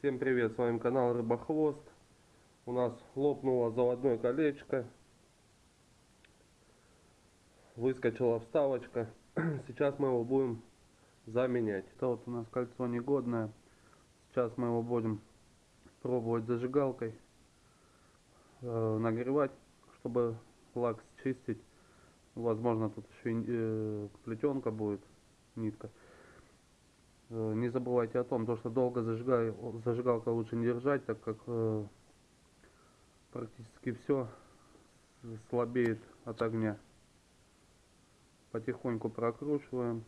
Всем привет, с вами канал Рыбохвост. У нас лопнуло заводное колечко. Выскочила вставочка. Сейчас мы его будем заменять. Это вот у нас кольцо негодное. Сейчас мы его будем пробовать зажигалкой. Э, нагревать, чтобы лак счистить. Возможно тут еще э, плетенка будет, нитка. Э, не забывайте о том, то, что долго зажигай, зажигалка лучше не держать, так как э, практически все слабеет от огня. Потихоньку прокручиваем.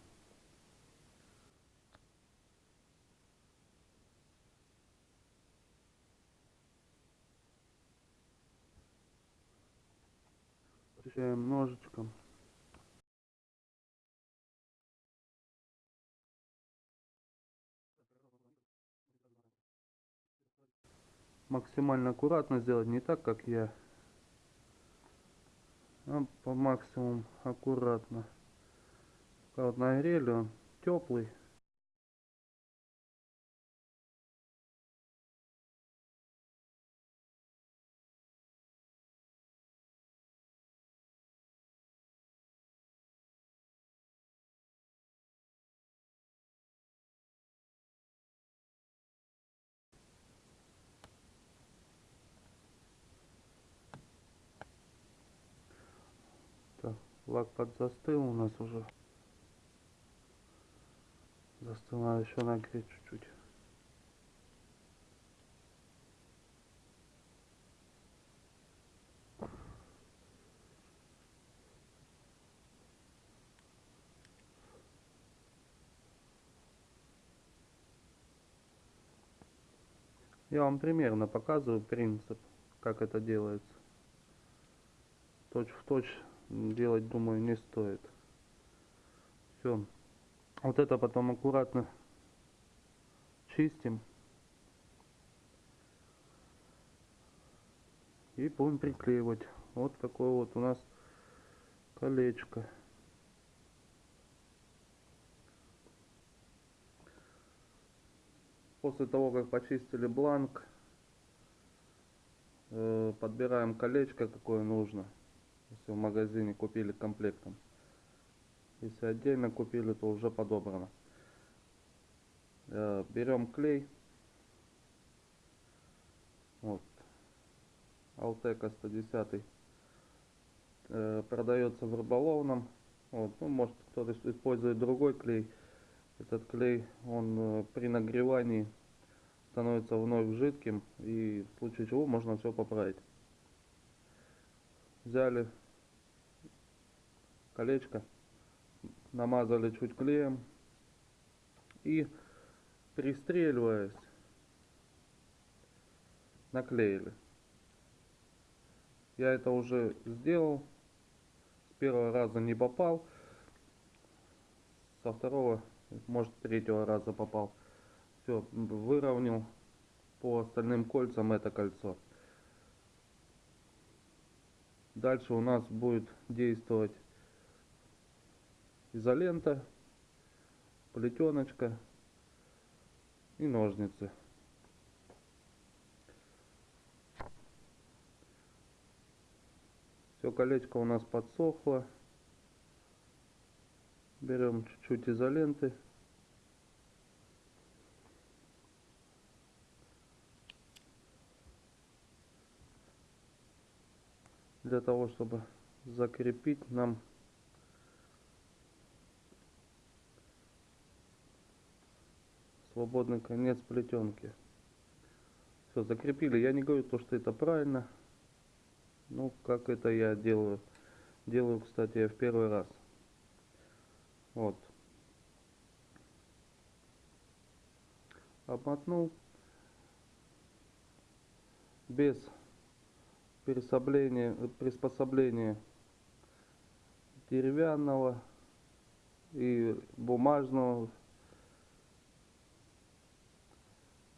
Включаем ножичком. Максимально аккуратно сделать, не так, как я, а по максимуму аккуратно. Вот нагрели, он теплый. Лак подзастыл у нас уже. Застыл, надо еще нагреть чуть-чуть. Я вам примерно показываю принцип, как это делается. Точь в точь делать, думаю, не стоит. Все. Вот это потом аккуратно чистим. И будем приклеивать. Вот такое вот у нас колечко. После того, как почистили бланк, э, подбираем колечко, какое нужно если в магазине купили комплектом. Если отдельно купили, то уже подобрано. Э, берем клей. Вот. Алтека 110. Э, продается в рыболовном. Вот. Ну, может кто-то использует другой клей. Этот клей, он э, при нагревании становится вновь жидким. И в случае чего можно все поправить взяли колечко, намазали чуть клеем и пристреливаясь наклеили. Я это уже сделал. С первого раза не попал. Со второго, может, третьего раза попал. Все, выровнял по остальным кольцам это кольцо. Дальше у нас будет действовать изолента, плетеночка и ножницы. Все, колечко у нас подсохло. Берем чуть-чуть изоленты. Для того, чтобы закрепить нам свободный конец плетенки. Все, закрепили. Я не говорю то, что это правильно. Ну, как это я делаю. Делаю, кстати, в первый раз. Вот. Обмотнул. Без приспособление, приспособление деревянного и бумажного.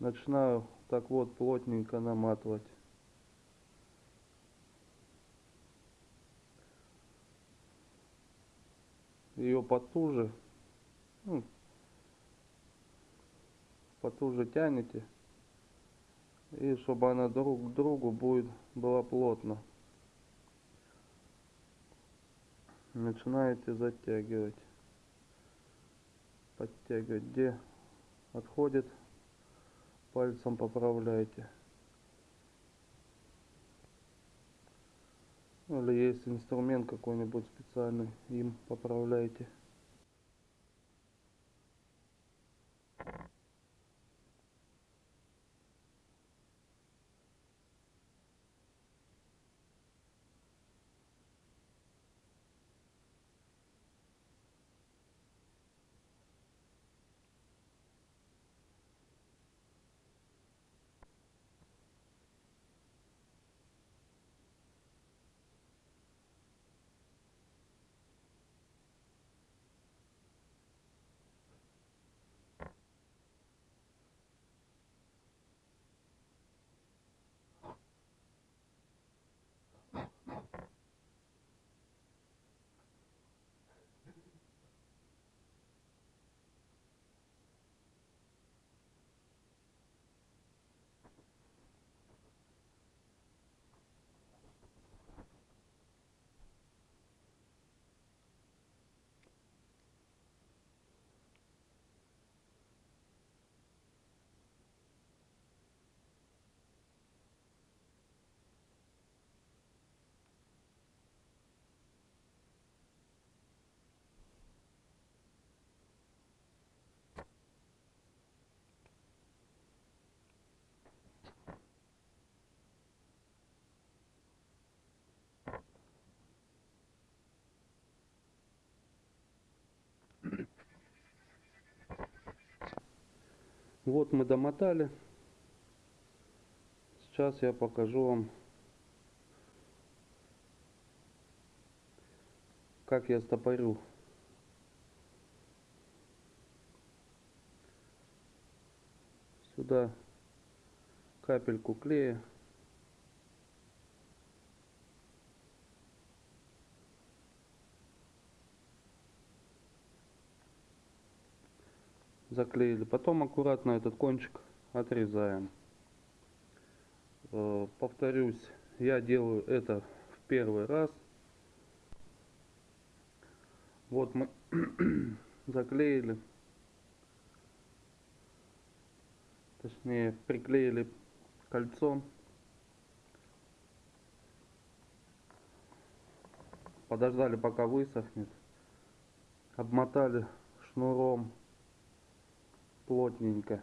Начинаю так вот плотненько наматывать. Ее потуже, ну, потуже тянете И чтобы она друг к другу будет, была плотно. Начинаете затягивать. Подтягивать. Где отходит, пальцем поправляйте. Или есть инструмент какой-нибудь специальный, им поправляйте. Вот мы домотали. Сейчас я покажу вам, как я стопорю. Сюда капельку клея. Заклеили. Потом аккуратно этот кончик отрезаем. Э, повторюсь, я делаю это в первый раз. Вот мы заклеили, точнее приклеили кольцо. Подождали пока высохнет. Обмотали шнуром плотненько.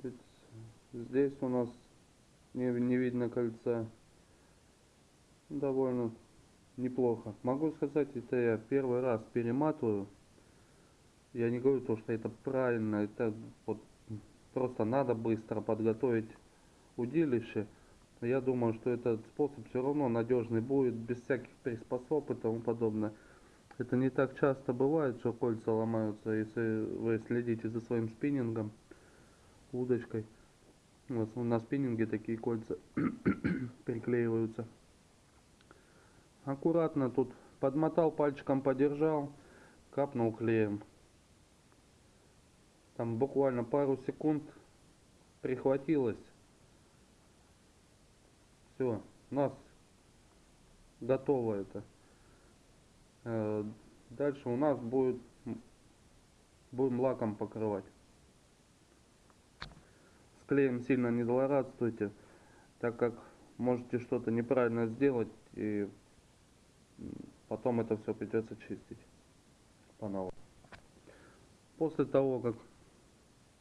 Ведь здесь у нас не, не видно кольца. Довольно неплохо. Могу сказать, это я первый раз перематываю. Я не говорю то, что это правильно, это вот просто надо быстро подготовить удилище я думаю, что этот способ все равно надежный будет, без всяких приспособ и тому подобное. Это не так часто бывает, что кольца ломаются, если вы следите за своим спиннингом, удочкой. Вот на спиннинге такие кольца приклеиваются. Аккуратно тут подмотал, пальчиком подержал, капнул клеем. Там буквально пару секунд прихватилось все, у нас готово это. Э, дальше у нас будет, будем лаком покрывать. С клеем сильно не злорадствуйте, так как можете что-то неправильно сделать и потом это все придется чистить по новому. После того, как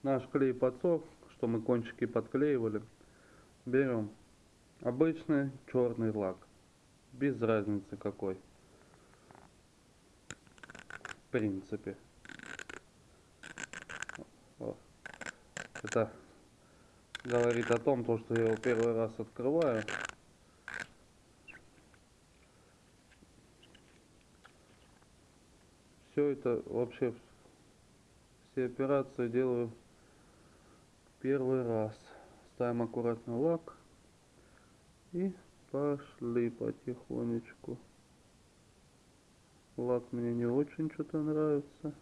наш клей подсох, что мы кончики подклеивали, берем Обычный черный лак. Без разницы какой. В принципе. Это говорит о том, то, что я его первый раз открываю. Все это вообще все операции делаю первый раз. Ставим аккуратно лак. И пошли потихонечку. Лак мне не очень что-то нравится.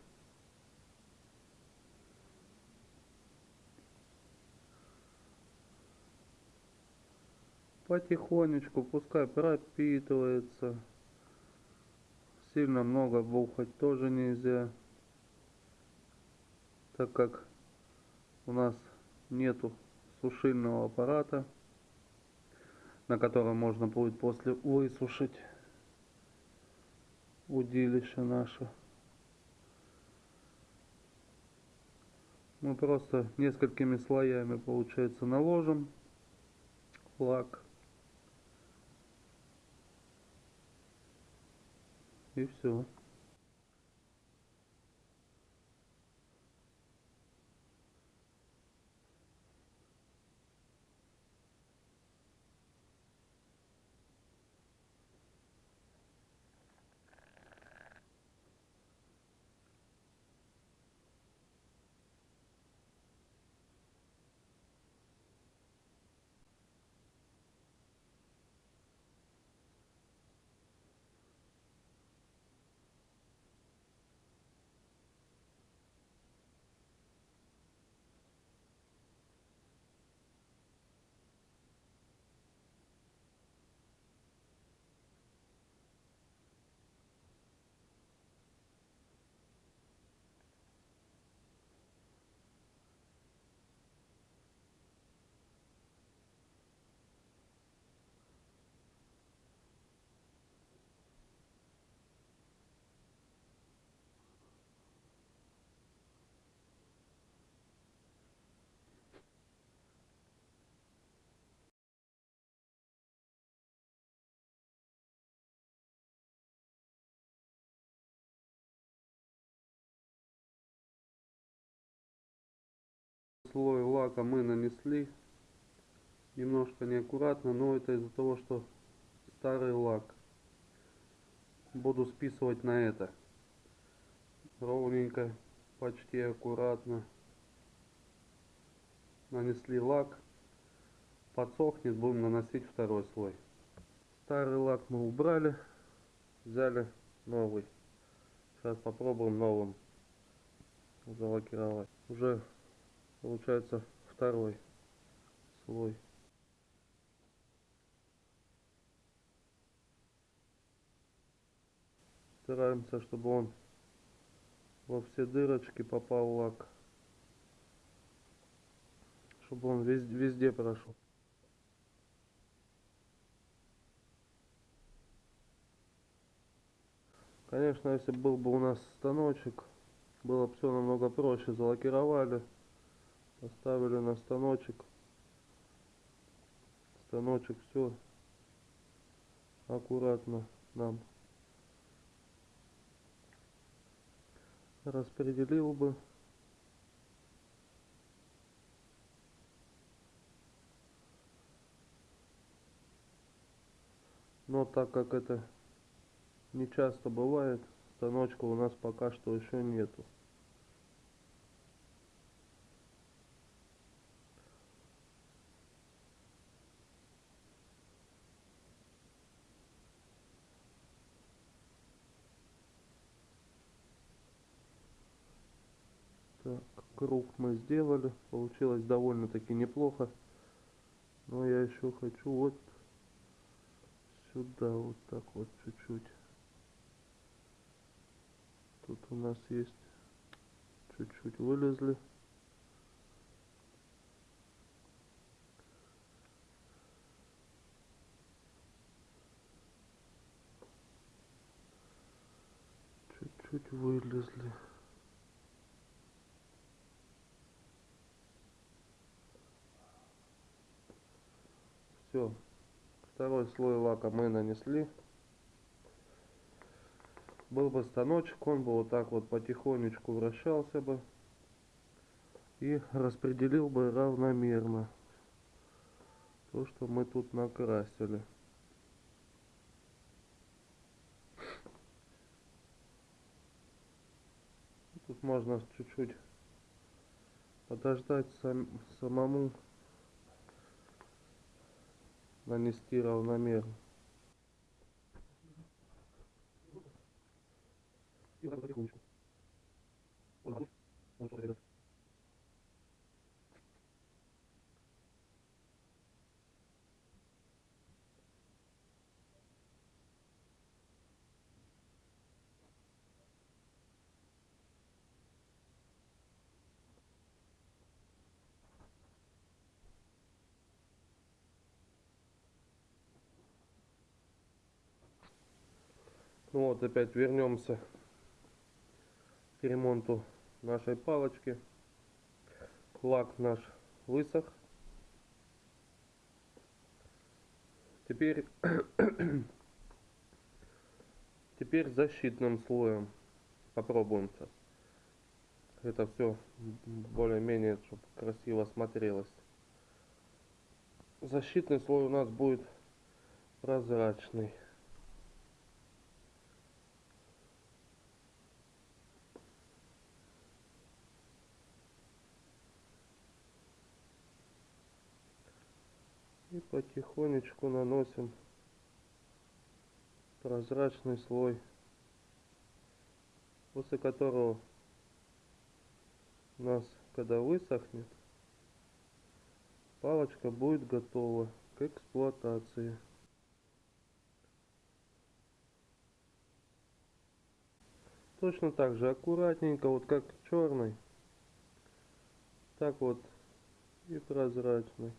Потихонечку, пускай пропитывается. Сильно много бухать тоже нельзя. Так как у нас нету сушильного аппарата, на котором можно будет после высушить удилище наше. Мы просто несколькими слоями, получается, наложим лак. И все. Слой лака мы нанесли. Немножко неаккуратно но это из-за того что старый лак. Буду списывать на это. Ровненько почти аккуратно. Нанесли лак. Подсохнет будем наносить второй слой. Старый лак мы убрали взяли новый. Сейчас попробуем новым залакировать. Уже получается второй слой. Стараемся чтобы он во все дырочки попал лак. Чтобы он везде, везде прошел. Конечно если был бы у нас станочек было бы все намного проще. Залакировали поставили на станочек. Станочек все аккуратно нам. Распределил бы. Но так как это не часто бывает станочка у нас пока что еще нету Так, круг мы сделали. Получилось довольно-таки неплохо. Но я еще хочу вот сюда вот так вот чуть-чуть. Тут у нас есть чуть-чуть вылезли. Чуть-чуть вылезли. Все. Второй слой лака мы нанесли. Был бы станочек, он бы вот так вот потихонечку вращался бы. И распределил бы равномерно то, что мы тут накрасили. Тут можно чуть-чуть подождать сам, самому нанести равномерно. И вот так потихонечку. Вот так. Вот так, ребят. Ну вот, опять вернемся к ремонту нашей палочки. Лак наш высох. Теперь, теперь защитным слоем попробуем сейчас. Это все более-менее, чтобы красиво смотрелось. Защитный слой у нас будет прозрачный. И потихонечку наносим прозрачный слой, после которого у нас, когда высохнет, палочка будет готова к эксплуатации. Точно так же аккуратненько, вот как черный, так вот и прозрачный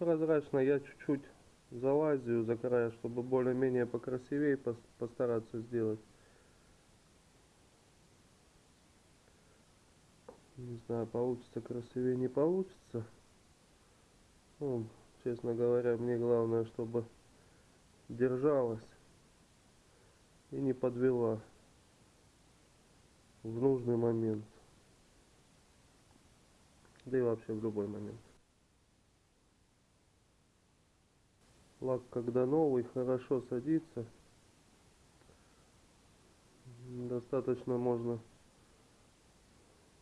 прозрачно я чуть-чуть залазию за края, чтобы более-менее покрасивее постараться сделать. Не знаю, получится красивее, не получится. Ну, честно говоря, мне главное, чтобы держалась и не подвела в нужный момент. Да и вообще в любой момент. Лак, когда новый, хорошо садится. Достаточно можно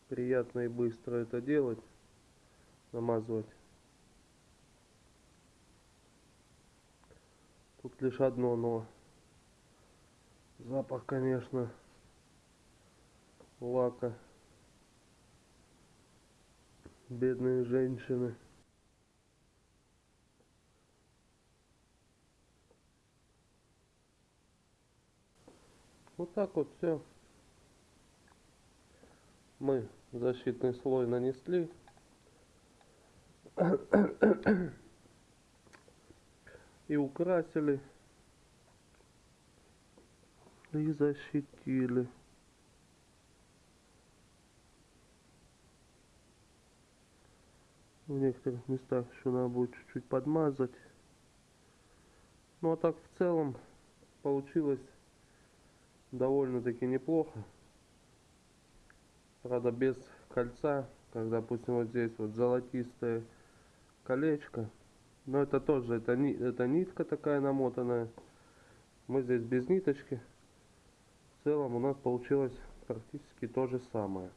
приятно и быстро это делать. Намазывать. Тут лишь одно но. Запах, конечно, лака. Бедные женщины. Вот так вот все. Мы защитный слой нанесли. И украсили. И защитили. В некоторых местах еще надо будет чуть-чуть подмазать. Ну а так в целом получилось довольно-таки неплохо. Правда, без кольца, как допустим вот здесь вот золотистое колечко. Но это тоже, это, это нитка такая намотанная. Мы здесь без ниточки. В целом у нас получилось практически то же самое.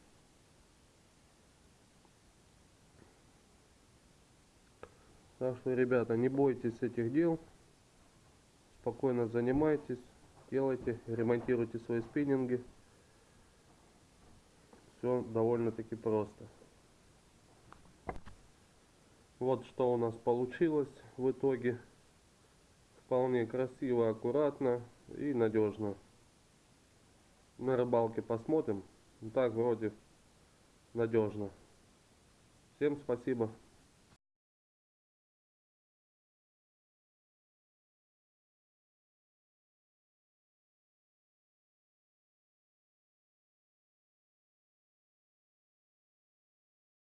Так что, ребята, не бойтесь этих дел. Спокойно занимайтесь делайте, ремонтируйте свои спиннинги. Все довольно-таки просто. Вот что у нас получилось в итоге. Вполне красиво, аккуратно и надежно. На рыбалке посмотрим. Так вроде надежно. Всем спасибо.